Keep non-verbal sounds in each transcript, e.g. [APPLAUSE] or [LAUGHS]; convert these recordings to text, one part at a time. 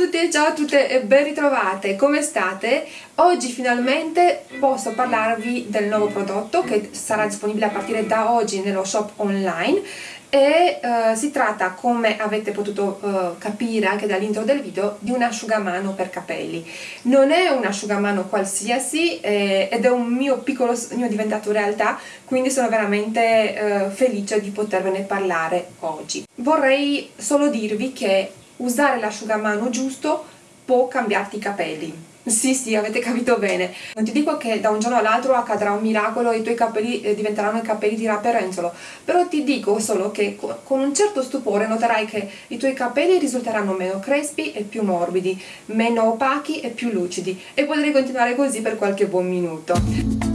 tutti e ciao a tutte e ben ritrovate, come state? Oggi finalmente posso parlarvi del nuovo prodotto che sarà disponibile a partire da oggi nello shop online e uh, si tratta, come avete potuto uh, capire anche dall'intro del video, di un asciugamano per capelli. Non è un asciugamano qualsiasi eh, ed è un mio piccolo sogno diventato realtà, quindi sono veramente uh, felice di potervene parlare oggi. Vorrei solo dirvi che usare l'asciugamano giusto può cambiarti i capelli. Sì, sì, avete capito bene. Non ti dico che da un giorno all'altro accadrà un miracolo e i tuoi capelli eh, diventeranno i capelli di Rapperenzolo, però ti dico solo che con un certo stupore noterai che i tuoi capelli risulteranno meno crespi e più morbidi, meno opachi e più lucidi e potrei continuare così per qualche buon minuto.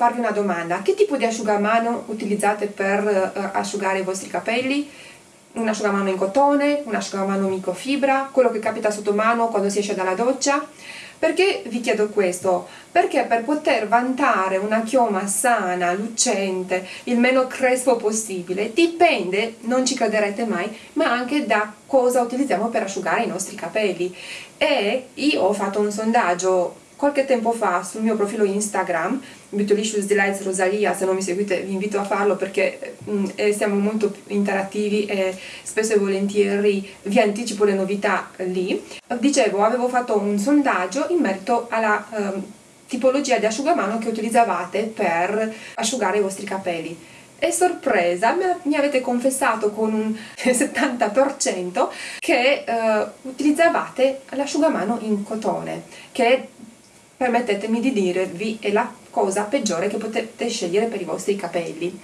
Farvi una domanda. Che tipo di asciugamano utilizzate per uh, asciugare i vostri capelli? Un asciugamano in cotone, un asciugamano microfibra, quello che capita sotto mano quando si esce dalla doccia? Perché vi chiedo questo? Perché per poter vantare una chioma sana, lucente, il meno crespo possibile, dipende, non ci crederete mai, ma anche da cosa utilizziamo per asciugare i nostri capelli. E io ho fatto un sondaggio qualche tempo fa sul mio profilo Instagram, Beautylicious Delights Rosalia, se non mi seguite vi invito a farlo perché mh, mm, eh, siamo molto interattivi e spesso e volentieri vi anticipo le novità lì. Dicevo, avevo fatto un sondaggio in merito alla eh, tipologia di asciugamano che utilizzavate per asciugare i vostri capelli e sorpresa mi avete confessato con un [LAUGHS] 70% che eh, utilizzavate l'asciugamano in cotone che permettetemi di dirvi è la cosa peggiore che potete scegliere per i vostri capelli.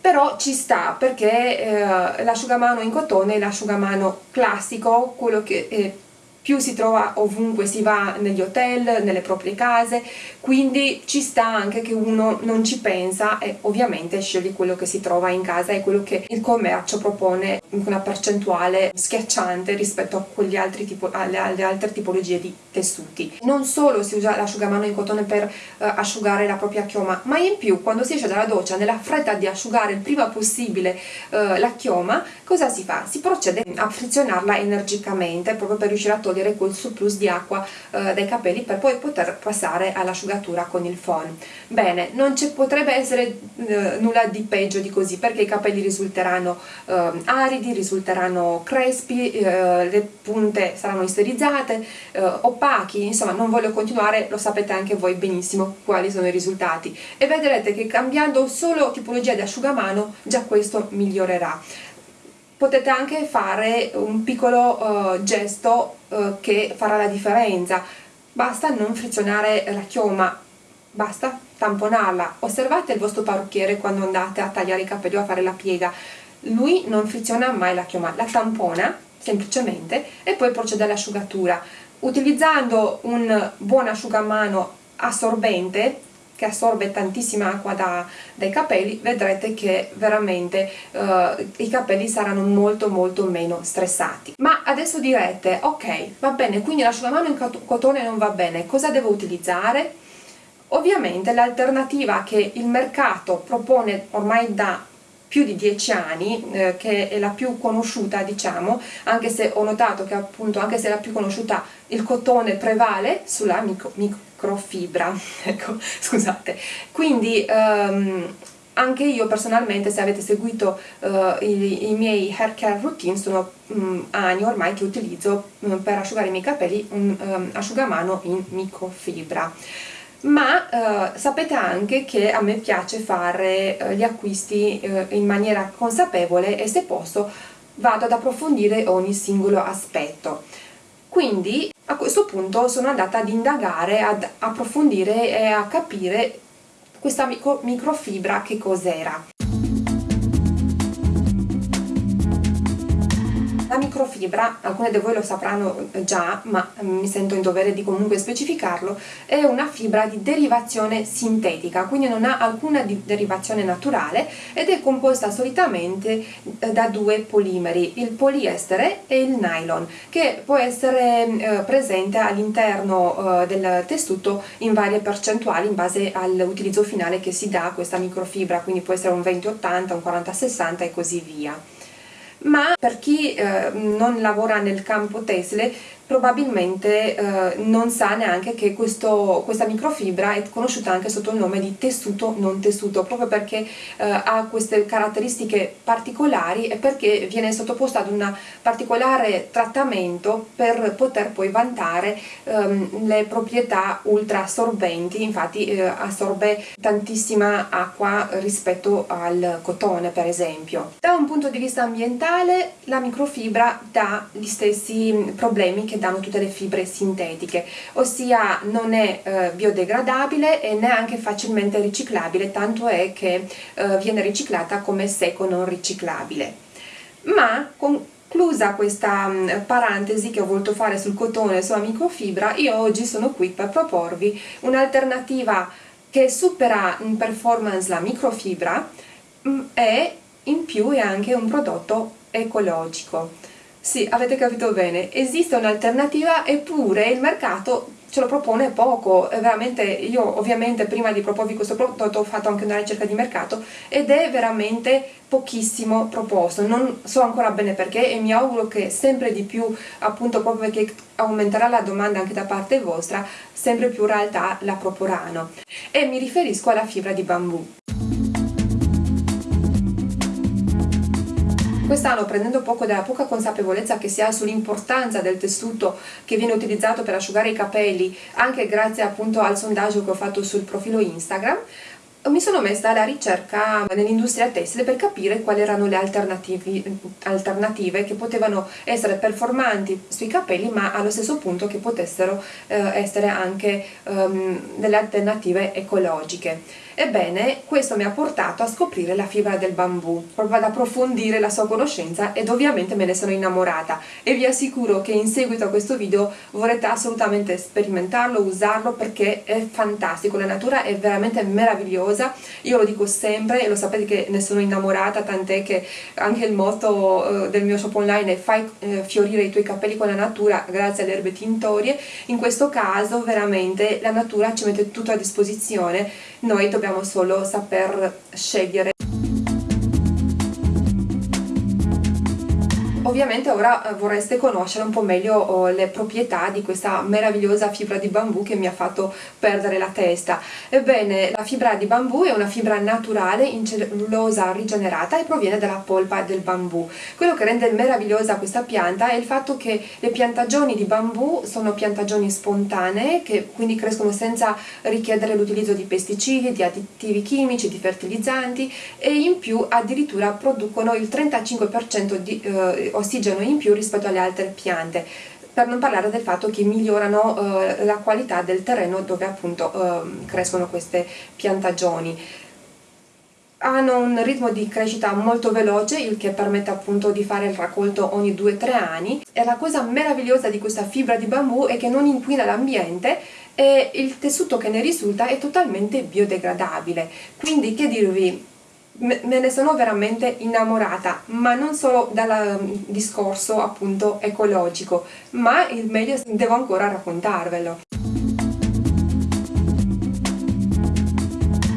Però ci sta perché eh, l'asciugamano in cotone è l'asciugamano classico quello che eh, più si trova ovunque si va negli hotel, nelle proprie case, quindi ci sta anche che uno non ci pensa e ovviamente sceglie quello che si trova in casa e quello che il commercio propone in una percentuale schiacciante rispetto a quegli altri tipo, alle, alle, altre tipologie di tessuti. Non solo si usa l'asciugamano in cotone per uh, asciugare la propria chioma, ma in più quando si esce dalla doccia nella fretta di asciugare il prima possibile uh, la chioma, cosa si fa? Si procede a frizionarla energicamente proprio per riuscire a togliere togliere quel surplus di acqua eh, dai capelli per poi poter passare all'asciugatura con il phon. Bene, non ci potrebbe essere eh, nulla di peggio di così perché i capelli risulteranno eh, aridi, risulteranno crespi, eh, le punte saranno isterizzate, eh, opachi, insomma non voglio continuare, lo sapete anche voi benissimo quali sono i risultati e vedrete che cambiando solo tipologia di asciugamano già questo migliorerà potete anche fare un piccolo uh, gesto uh, che farà la differenza. Basta non frizionare la chioma basta tamponarla. Osservate il vostro parrucchiere quando andate a tagliare i capelli o a fare la piega. Lui non friziona mai la chioma la tampona semplicemente e poi procede all'asciugatura. Utilizzando un buon asciugamano assorbente che assorbe tantissima acqua da, dai capelli vedrete che veramente uh, i capelli saranno molto molto meno stressati ma adesso direte ok va bene quindi l'asciugamano in cotone non va bene cosa devo utilizzare? ovviamente l'alternativa che il mercato propone ormai da più di dieci anni, eh, che è la più conosciuta diciamo, anche se ho notato che appunto anche se è la più conosciuta il cotone prevale sulla micro, microfibra, [LAUGHS] ecco scusate, quindi um, anche io personalmente se avete seguito uh, i, i, miei hair care routine sono um, anni ormai che utilizzo um, per asciugare i miei capelli un um, asciugamano in microfibra. Ma eh, sapete anche che a me piace fare eh, gli acquisti eh, in maniera consapevole e se posso vado ad approfondire ogni singolo aspetto. Quindi a questo punto sono andata ad indagare, ad approfondire e a capire questa micro, microfibra che cos'era microfibra, alcune di voi lo sapranno già, ma mm, mi sento in dovere di comunque specificarlo, è una fibra di derivazione sintetica, quindi non ha alcuna derivazione naturale ed è composta solitamente eh, da due polimeri, il poliestere e il nylon, che può essere eh, presente all'interno eh, del tessuto in varie percentuali in base all'utilizzo finale che si dà a questa microfibra, quindi può essere un 20-80, un 40-60 e così via. Ma per chi eh, non lavora nel campo tessile probabilmente eh, non sa neanche che questo, questa microfibra è conosciuta anche sotto il nome di tessuto non tessuto, proprio perché eh, ha queste caratteristiche particolari e perché viene sottoposta ad un particolare trattamento per poter poi vantare ehm, le proprietà ultra assorbenti, infatti eh, assorbe tantissima acqua rispetto al cotone per esempio. Da un punto di vista ambientale la microfibra dà gli stessi problemi che danno tutte le fibre sintetiche, ossia non è eh, biodegradabile e neanche facilmente riciclabile, tanto è che eh, viene riciclata come secco non riciclabile. Ma conclusa questa mm, parentesi che ho voluto fare sul cotone e sulla microfibra, io oggi sono qui per proporvi un'alternativa che supera in performance la microfibra mm, e in più è anche un prodotto ecologico. Sì, avete capito bene, esiste un'alternativa eppure il mercato ce lo propone poco, veramente io ovviamente prima di proporvi questo prodotto ho fatto anche una ricerca di mercato ed è veramente pochissimo proposto, non so ancora bene perché e mi auguro che sempre di più appunto proprio perché aumenterà la domanda anche da parte vostra, sempre più realtà la proporranno. E mi riferisco alla fibra di bambù. Quest'anno, prendendo poco della poca consapevolezza che si ha sull'importanza del tessuto che viene utilizzato per asciugare i capelli, anche grazie appunto al sondaggio che ho fatto sul profilo Instagram, mi sono messa alla ricerca nell'industria tessile per capire quali erano le alternative che potevano essere performanti sui capelli ma allo stesso punto che potessero eh, essere anche um, delle alternative ecologiche. Ebbene, questo mi ha portato a scoprire la fibra del bambù, proprio ad approfondire la sua conoscenza ed ovviamente me ne sono innamorata. E vi assicuro che in seguito a questo video vorrete assolutamente sperimentarlo, usarlo perché è fantastico, la natura è veramente meravigliosa, io lo dico sempre e lo sapete che ne sono innamorata, tant'è che anche il motto eh, del mio shop online è fai eh, fiorire i tuoi capelli con la natura grazie alle erbe tintorie, in questo caso veramente la natura ci mette tutto a disposizione, noi dobbiamo dobbiamo solo saper scegliere Ovviamente ora eh, vorreste conoscere un po' meglio oh, le proprietà di questa meravigliosa fibra di bambù che mi ha fatto perdere la testa. Ebbene, la fibra di bambù è una fibra naturale in cellulosa rigenerata e proviene dalla polpa del bambù. Quello che rende meravigliosa questa pianta è il fatto che le piantagioni di bambù sono piantagioni spontanee che quindi crescono senza richiedere l'utilizzo di pesticidi, di additivi chimici, di fertilizzanti e in più addirittura producono il 35% di eh, ossigeno in più rispetto alle altre piante per non parlare del fatto che migliorano eh, la qualità del terreno dove appunto eh, crescono queste piantagioni hanno un ritmo di crescita molto veloce, il che permette appunto di fare il raccolto ogni 2-3 anni. E la cosa meravigliosa di questa fibra di bambù è che non inquina l'ambiente e il tessuto che ne risulta è totalmente biodegradabile. Quindi che dirvi, me ne sono veramente innamorata, ma non solo dal mm, discorso appunto ecologico, ma il meglio devo ancora raccontarvelo.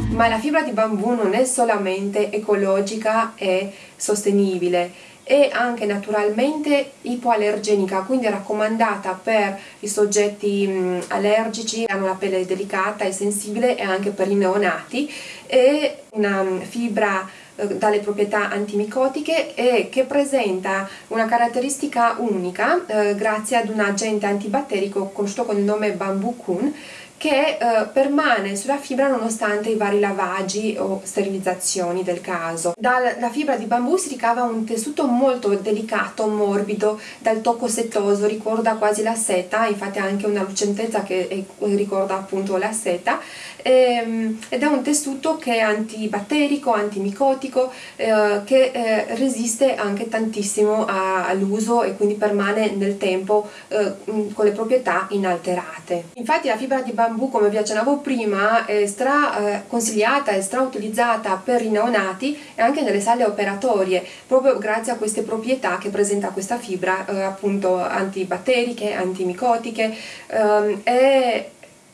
Ma la fibra di bambù non è solamente ecologica e sostenibile, è anche naturalmente ipoallergenica, quindi raccomandata per i soggetti allergici, hanno la pelle delicata e sensibile e anche per i neonati. È una fibra eh, dalle proprietà antimicotiche e che presenta una caratteristica unica eh, grazie ad un agente antibatterico conosciuto con il nome Bamboo Kun che eh, permane sulla fibra nonostante i vari lavaggi o sterilizzazioni del caso. Dalla fibra di bambù si ricava un tessuto molto delicato, morbido, dal tocco settoso, ricorda quasi la seta, infatti ha anche una lucentezza che è, ricorda appunto la seta, ehm, ed è un tessuto che è antibatterico, antimicotico, eh, che eh, resiste anche tantissimo all'uso e quindi permane nel tempo eh, con le proprietà inalterate. Infatti la fibra di bambù bambù come vi accennavo prima è stra eh, consigliata e stra utilizzata per i neonati e anche nelle sale operatorie proprio grazie a queste proprietà che presenta questa fibra eh, appunto antibatteriche, antimicotiche ehm, e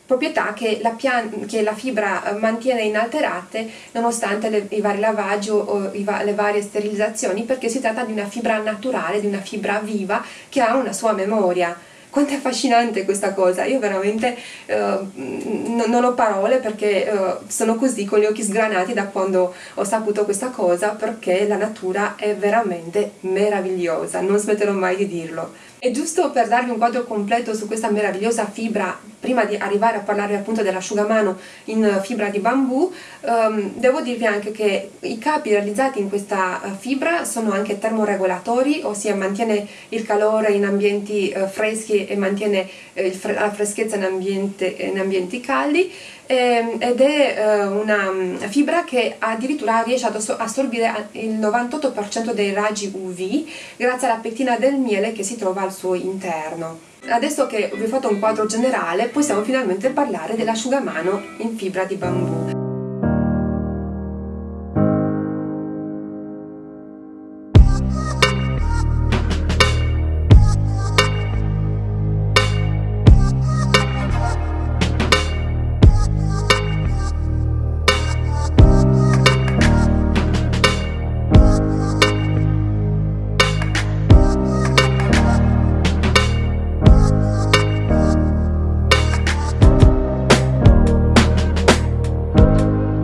proprietà che la, che la, fibra mantiene inalterate nonostante le, i vari lavaggi o va le varie sterilizzazioni perché si tratta di una fibra naturale, di una fibra viva che ha una sua memoria quanto è affascinante questa cosa, io veramente uh, non ho parole perché uh, sono così con gli occhi sgranati da quando ho saputo questa cosa perché la natura è veramente meravigliosa, non smetterò mai di dirlo. E giusto per darvi un quadro completo su questa meravigliosa fibra, prima di arrivare a parlare appunto dell'asciugamano in fibra di bambù, um, devo dirvi anche che i capi realizzati in questa uh, fibra sono anche termoregolatori, ossia mantiene il calore in ambienti uh, freschi e mantiene fre la freschezza in, ambiente, in ambienti caldi. ehm, ed è una mm, fibra che addirittura riesce ad assorbire il 98% dei raggi UV grazie alla pettina del miele che si trova al suo interno. Adesso che vi ho fatto un quadro generale possiamo finalmente parlare dell'asciugamano in fibra di bambù.